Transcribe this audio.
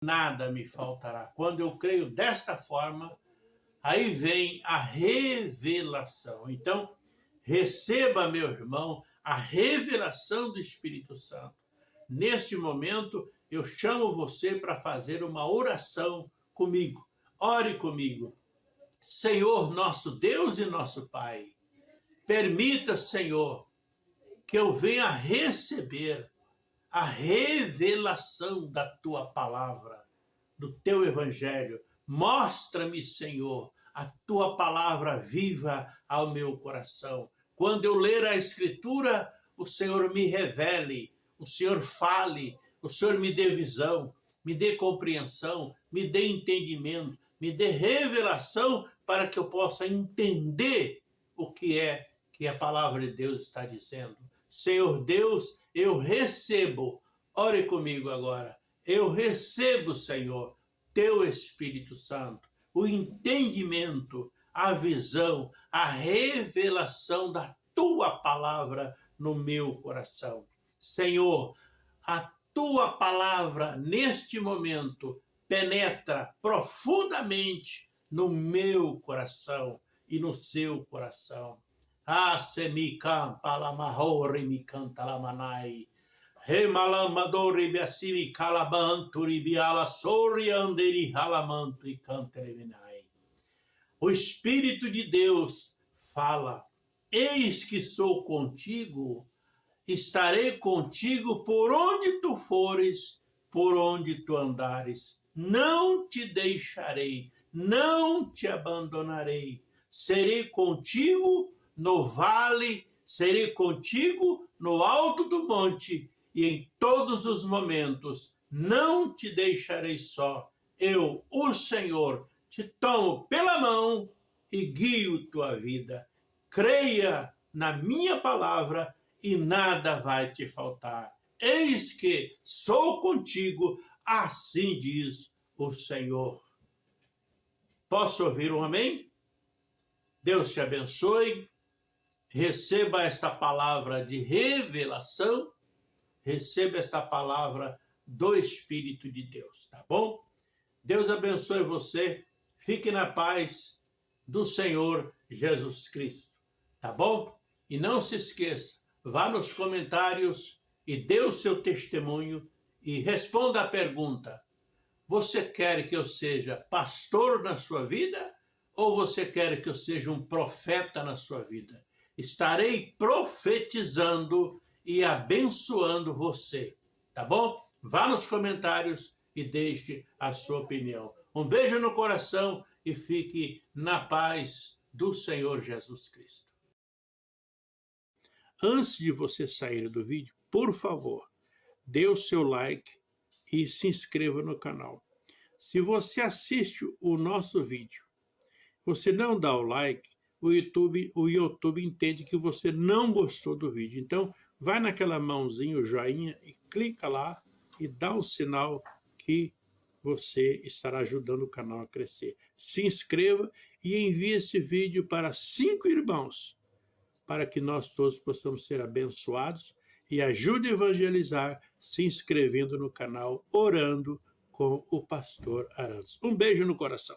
nada me faltará. Quando eu creio desta forma, aí vem a revelação. Então, receba, meu irmão, a revelação do Espírito Santo. Neste momento, eu chamo você para fazer uma oração comigo. Ore comigo. Senhor, nosso Deus e nosso Pai, permita, Senhor, que eu venha receber a revelação da tua palavra, do teu evangelho. Mostra-me, Senhor, a tua palavra viva ao meu coração. Quando eu ler a escritura, o Senhor me revele, o Senhor fale, o Senhor me dê visão, me dê compreensão, me dê entendimento, me dê revelação para que eu possa entender o que é que a palavra de Deus está dizendo. Senhor Deus, eu recebo, ore comigo agora, eu recebo, Senhor, teu Espírito Santo, o entendimento, a visão, a revelação da tua palavra no meu coração. Senhor, a tua palavra neste momento penetra profundamente no meu coração e no seu coração. Palamahori. Remalamadori e. O Espírito de Deus fala, eis que sou contigo, estarei contigo por onde tu fores, por onde tu andares. Não te deixarei, não te abandonarei. Serei contigo no vale, serei contigo no alto do monte, e em todos os momentos não te deixarei só. Eu, o Senhor, te tomo pela mão e guio tua vida. Creia na minha palavra e nada vai te faltar. Eis que sou contigo, assim diz o Senhor. Posso ouvir um amém? Deus te abençoe receba esta palavra de revelação, receba esta palavra do Espírito de Deus, tá bom? Deus abençoe você, fique na paz do Senhor Jesus Cristo, tá bom? E não se esqueça, vá nos comentários e dê o seu testemunho e responda a pergunta, você quer que eu seja pastor na sua vida ou você quer que eu seja um profeta na sua vida? Estarei profetizando e abençoando você, tá bom? Vá nos comentários e deixe a sua opinião. Um beijo no coração e fique na paz do Senhor Jesus Cristo. Antes de você sair do vídeo, por favor, dê o seu like e se inscreva no canal. Se você assiste o nosso vídeo, você não dá o like, o YouTube, o YouTube entende que você não gostou do vídeo. Então, vai naquela mãozinha, o joinha, e clica lá e dá um sinal que você estará ajudando o canal a crescer. Se inscreva e envie esse vídeo para cinco irmãos, para que nós todos possamos ser abençoados e ajude a evangelizar se inscrevendo no canal, orando com o pastor Arantes. Um beijo no coração.